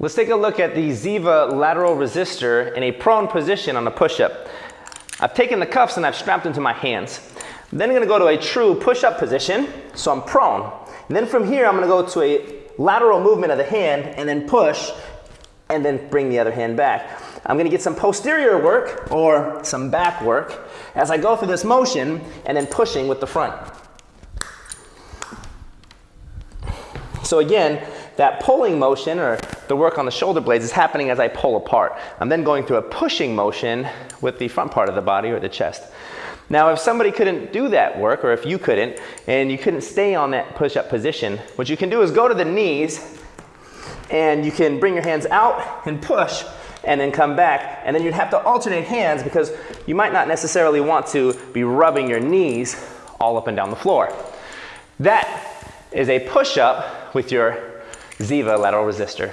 Let's take a look at the Ziva lateral resistor in a prone position on a push-up. I've taken the cuffs and I've strapped them to my hands. Then I'm gonna go to a true push-up position, so I'm prone. And then from here, I'm gonna go to a lateral movement of the hand and then push and then bring the other hand back. I'm gonna get some posterior work or some back work as I go through this motion and then pushing with the front. So again, that pulling motion or the work on the shoulder blades is happening as I pull apart. I'm then going through a pushing motion with the front part of the body or the chest. Now, if somebody couldn't do that work, or if you couldn't, and you couldn't stay on that push-up position, what you can do is go to the knees, and you can bring your hands out and push, and then come back, and then you'd have to alternate hands because you might not necessarily want to be rubbing your knees all up and down the floor. That is a push-up with your Ziva lateral resistor.